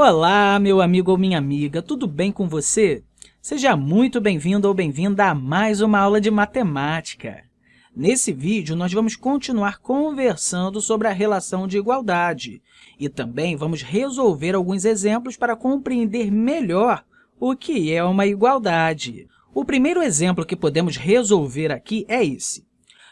Olá, meu amigo ou minha amiga, tudo bem com você? Seja muito bem-vindo ou bem-vinda a mais uma aula de matemática. Nesse vídeo, nós vamos continuar conversando sobre a relação de igualdade e também vamos resolver alguns exemplos para compreender melhor o que é uma igualdade. O primeiro exemplo que podemos resolver aqui é esse.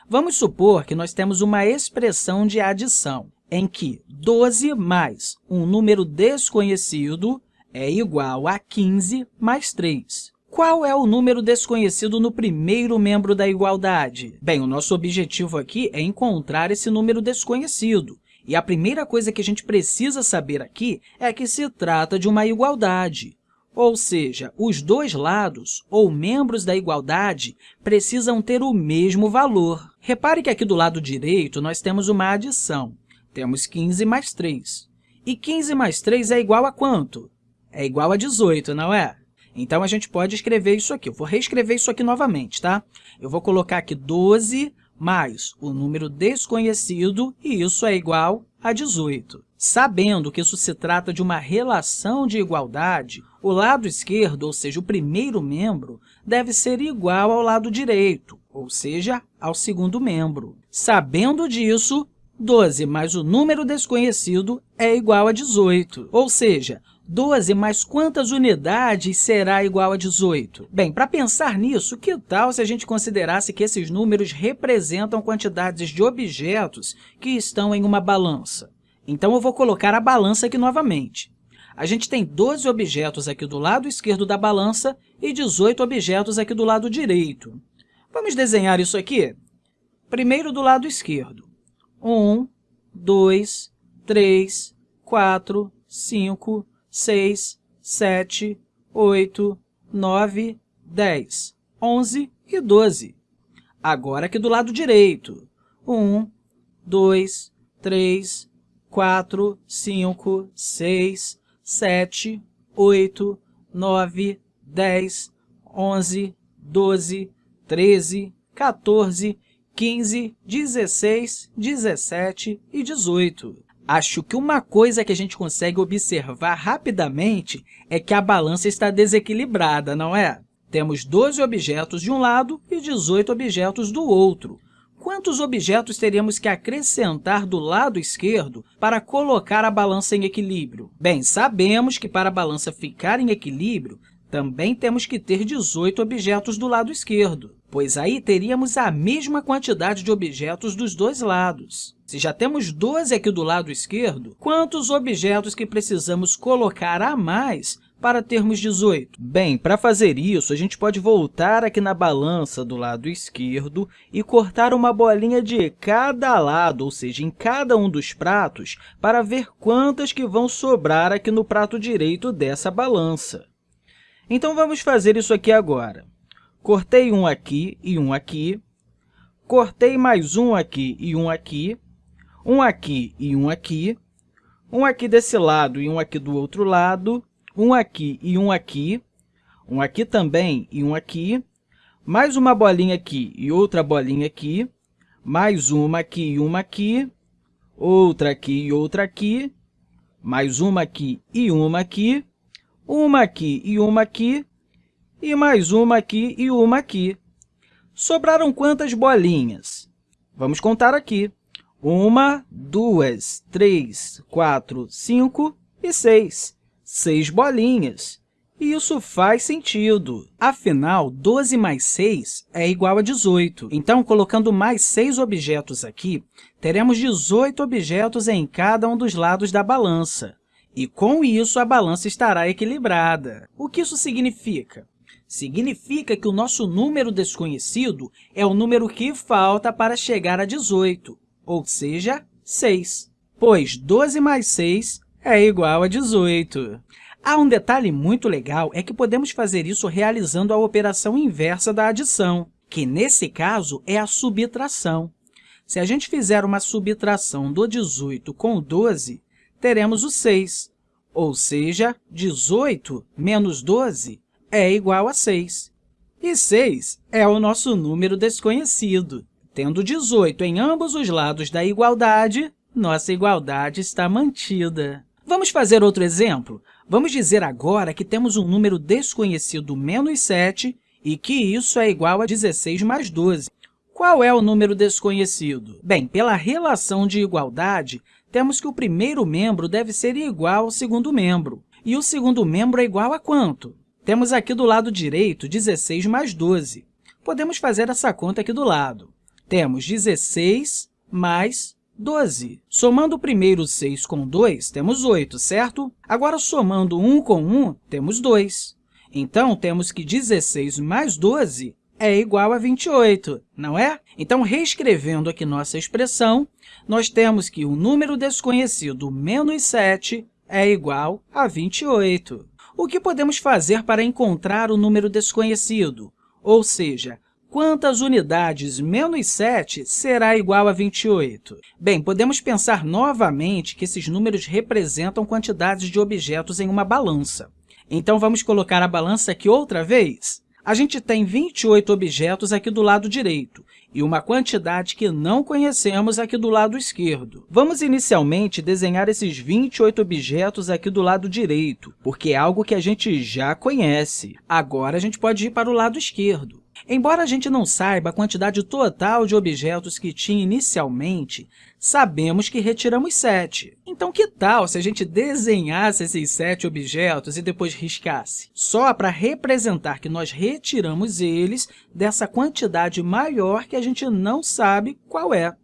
Vamos supor que nós temos uma expressão de adição, em que 12 mais um número desconhecido é igual a 15 mais 3. Qual é o número desconhecido no primeiro membro da igualdade? Bem, o nosso objetivo aqui é encontrar esse número desconhecido. E a primeira coisa que a gente precisa saber aqui é que se trata de uma igualdade. Ou seja, os dois lados, ou membros da igualdade, precisam ter o mesmo valor. Repare que aqui do lado direito nós temos uma adição. Temos 15 mais 3. E 15 mais 3 é igual a quanto? É igual a 18, não é? Então, a gente pode escrever isso aqui. Eu vou reescrever isso aqui novamente, tá? Eu vou colocar aqui 12 mais o número desconhecido, e isso é igual a 18. Sabendo que isso se trata de uma relação de igualdade, o lado esquerdo, ou seja, o primeiro membro, deve ser igual ao lado direito, ou seja, ao segundo membro. Sabendo disso, 12 mais o número desconhecido é igual a 18, ou seja, 12 mais quantas unidades será igual a 18? Bem, para pensar nisso, que tal se a gente considerasse que esses números representam quantidades de objetos que estão em uma balança? Então, eu vou colocar a balança aqui novamente. A gente tem 12 objetos aqui do lado esquerdo da balança e 18 objetos aqui do lado direito. Vamos desenhar isso aqui? Primeiro do lado esquerdo. 1, 2, 3, 4, 5, 6, 7, 8, 9, 10, 11 e 12. Agora, aqui do lado direito, 1, 2, 3, 4, 5, 6, 7, 8, 9, 10, 11, 12, 13, 14, 15, 16, 17 e 18. Acho que uma coisa que a gente consegue observar rapidamente é que a balança está desequilibrada, não é? Temos 12 objetos de um lado e 18 objetos do outro. Quantos objetos teríamos que acrescentar do lado esquerdo para colocar a balança em equilíbrio? Bem, sabemos que para a balança ficar em equilíbrio, também temos que ter 18 objetos do lado esquerdo, pois aí teríamos a mesma quantidade de objetos dos dois lados. Se já temos 12 aqui do lado esquerdo, quantos objetos que precisamos colocar a mais para termos 18? Bem, para fazer isso, a gente pode voltar aqui na balança do lado esquerdo e cortar uma bolinha de cada lado, ou seja, em cada um dos pratos, para ver quantas que vão sobrar aqui no prato direito dessa balança. Então, vamos fazer isso aqui agora. Cortei um aqui e um aqui, cortei mais um aqui e um aqui, um aqui e um aqui, um aqui desse lado e um aqui do outro lado, um aqui e um aqui, um aqui também e um aqui, mais uma bolinha aqui e outra bolinha aqui, mais uma aqui e uma aqui, outra aqui e outra aqui, mais uma aqui e uma aqui, uma aqui e uma aqui, e mais uma aqui e uma aqui. Sobraram quantas bolinhas? Vamos contar aqui. Uma, duas, três, quatro, cinco e seis. Seis bolinhas. E isso faz sentido. Afinal, 12 mais 6 é igual a 18. Então, colocando mais 6 objetos aqui, teremos 18 objetos em cada um dos lados da balança. E, com isso, a balança estará equilibrada. O que isso significa? Significa que o nosso número desconhecido é o número que falta para chegar a 18 ou seja, 6, pois 12 mais 6 é igual a 18. Há um detalhe muito legal, é que podemos fazer isso realizando a operação inversa da adição, que, nesse caso, é a subtração. Se a gente fizer uma subtração do 18 com o 12, teremos o 6, ou seja, 18 menos 12 é igual a 6. E 6 é o nosso número desconhecido. Tendo 18 em ambos os lados da igualdade, nossa igualdade está mantida. Vamos fazer outro exemplo? Vamos dizer agora que temos um número desconhecido menos 7 e que isso é igual a 16 mais 12. Qual é o número desconhecido? Bem, pela relação de igualdade, temos que o primeiro membro deve ser igual ao segundo membro. E o segundo membro é igual a quanto? Temos aqui do lado direito 16 mais 12. Podemos fazer essa conta aqui do lado. Temos 16 mais 12. Somando o primeiro 6 com 2, temos 8, certo? Agora, somando 1 com 1, temos 2. Então, temos que 16 mais 12 é igual a 28, não é? Então, reescrevendo aqui nossa expressão, nós temos que o número desconhecido menos 7 é igual a 28. O que podemos fazer para encontrar o número desconhecido? Ou seja, quantas unidades menos 7 será igual a 28? Bem, podemos pensar novamente que esses números representam quantidades de objetos em uma balança. Então, vamos colocar a balança aqui outra vez? A gente tem 28 objetos aqui do lado direito e uma quantidade que não conhecemos aqui do lado esquerdo. Vamos inicialmente desenhar esses 28 objetos aqui do lado direito, porque é algo que a gente já conhece. Agora, a gente pode ir para o lado esquerdo. Embora a gente não saiba a quantidade total de objetos que tinha inicialmente, sabemos que retiramos 7. Então, que tal se a gente desenhasse esses 7 objetos e depois riscasse? Só para representar que nós retiramos eles dessa quantidade maior que a gente não sabe qual é.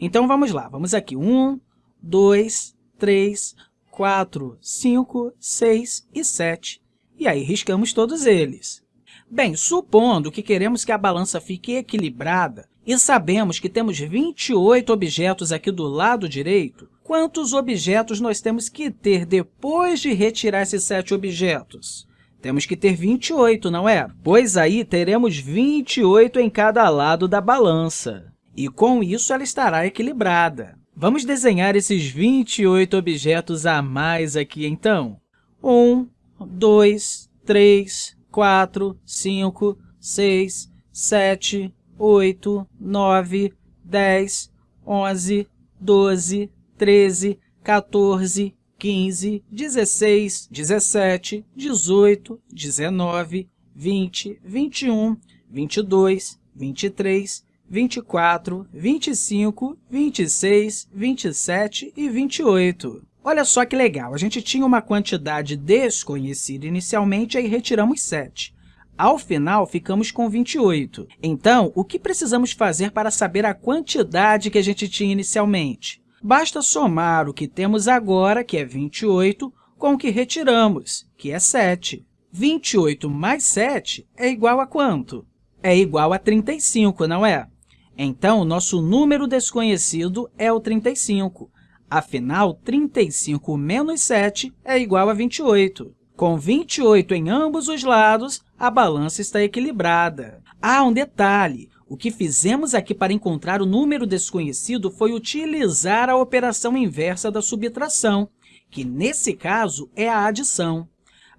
Então, vamos lá. Vamos aqui. 1, 2, 3, 4, 5, 6 e 7. E aí, riscamos todos eles. Bem, supondo que queremos que a balança fique equilibrada e sabemos que temos 28 objetos aqui do lado direito, quantos objetos nós temos que ter depois de retirar esses 7 objetos? Temos que ter 28, não é? Pois aí teremos 28 em cada lado da balança. E com isso ela estará equilibrada. Vamos desenhar esses 28 objetos a mais aqui, então. 1, 2, 3, 4, 5, 6, 7, 8, 9, 10, 11, 12, 13, 14, 15, 16, 17, 18, 19, 20, 21, 22, 23, 24, 25, 26, 27 e 28. Olha só que legal, a gente tinha uma quantidade desconhecida inicialmente, aí retiramos 7. Ao final, ficamos com 28. Então, o que precisamos fazer para saber a quantidade que a gente tinha inicialmente? Basta somar o que temos agora, que é 28, com o que retiramos, que é 7. 28 mais 7 é igual a quanto? É igual a 35, não é? Então, nosso número desconhecido é o 35. Afinal, 35 menos 7 é igual a 28. Com 28 em ambos os lados, a balança está equilibrada. Ah, um detalhe! O que fizemos aqui para encontrar o número desconhecido foi utilizar a operação inversa da subtração, que, nesse caso, é a adição.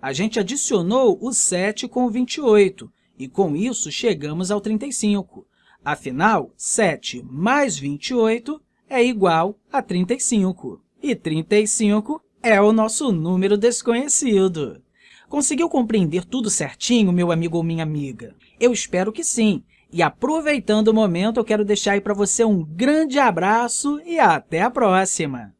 A gente adicionou o 7 com o 28, e, com isso, chegamos ao 35. Afinal, 7 mais 28 é igual a 35. E 35 é o nosso número desconhecido. Conseguiu compreender tudo certinho, meu amigo ou minha amiga? Eu espero que sim. E aproveitando o momento, eu quero deixar aí para você um grande abraço e até a próxima!